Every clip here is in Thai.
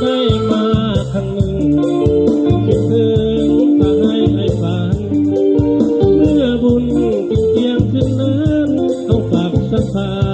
ได้มาครั้งหนึ่งคิดถึงทาให้ไอ้เมื่อบุญเพียงขึ้นนั้นต้องฝากสักพา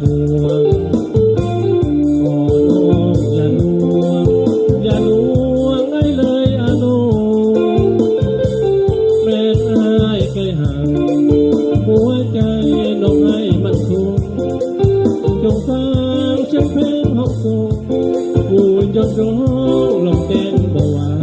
trong sáng chân phép học sâu vui cho gió lòng đen bầu áo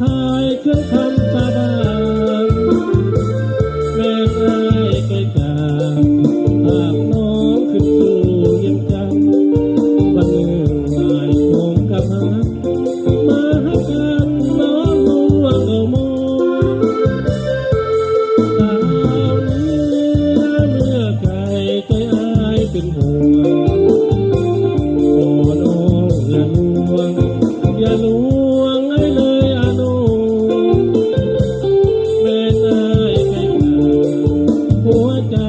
ขายเครื่องคำสาบานแม่ไอ้ไปจากหากน้องขึ้สู่ยังจังวันหนึ่งหายผมกับฮัมาฮักกันน้องนุ่งว่มอสาวเนื้เมื่อไก่ใจไอ้เป็นห่วงโอ้น้องอย่าลวงอย่าลวง the